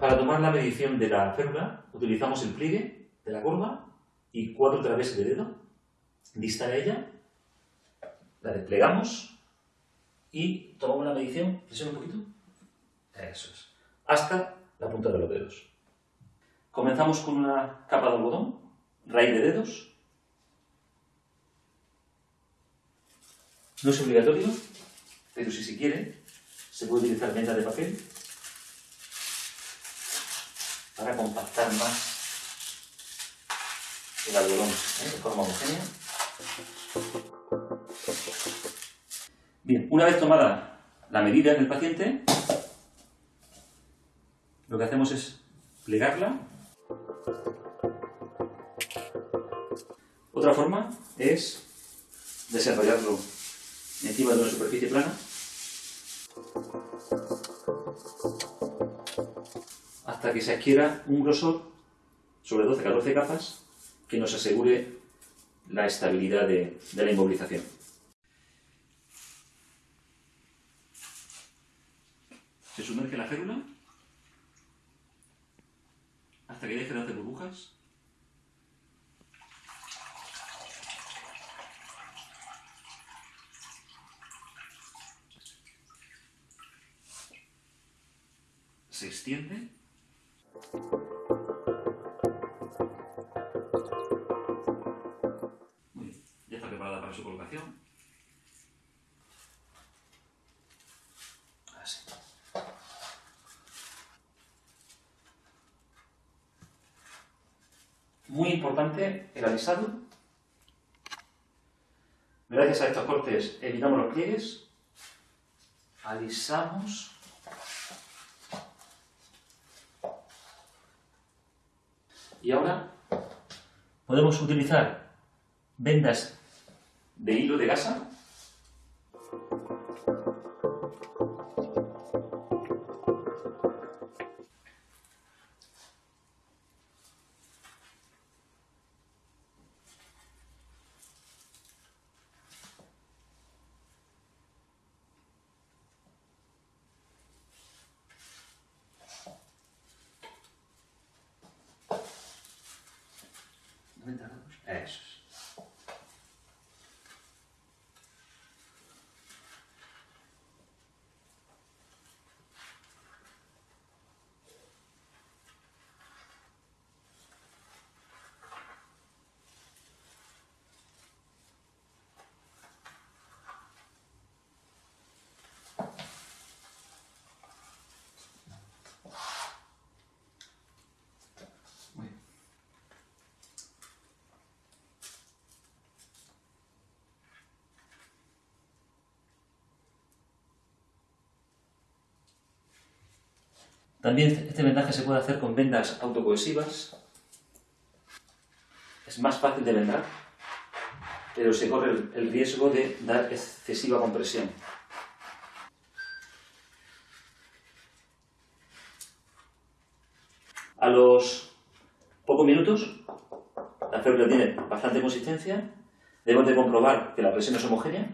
Para tomar la medición de la férula utilizamos el pliegue de la curva y cuatro traveses de dedo distal a ella, la desplegamos y tomamos la medición, presiona un poquito, eso es, hasta la punta de los dedos. Comenzamos con una capa de algodón, raíz de dedos. No es obligatorio, pero si se quiere, se puede utilizar venda de papel para compactar más el algodón ¿eh? de forma homogénea. Bien, una vez tomada la medida del paciente, lo que hacemos es plegarla. Otra forma es desarrollarlo encima de una superficie plana hasta que se adquiera un grosor sobre 12-14 capas que nos asegure la estabilidad de, de la inmovilización. Se sumerge la férula hasta que deje de hacer burbujas. Se extiende muy bien, ya está preparada para su colocación. Así. Muy importante el alisado. Gracias a estos cortes evitamos los pliegues. Alisamos. Y ahora podemos utilizar vendas de hilo de gasa Eso es. Muy También este vendaje se puede hacer con vendas autocohesivas. Es más fácil de vendar, pero se corre el, el riesgo de dar excesiva compresión. A los pocos minutos, la férula tiene bastante consistencia, debemos de comprobar que la presión es homogénea,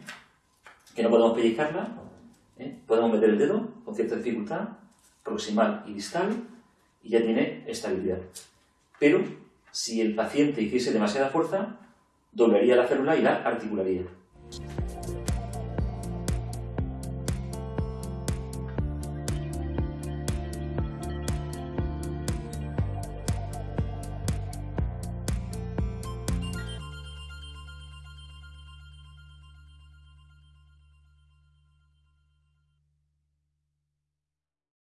que no podemos pellizcarla, ¿eh? podemos meter el dedo con cierta dificultad, proximal y distal, y ya tiene estabilidad. Pero si el paciente hiciese demasiada fuerza, doblaría la férula y la articularía.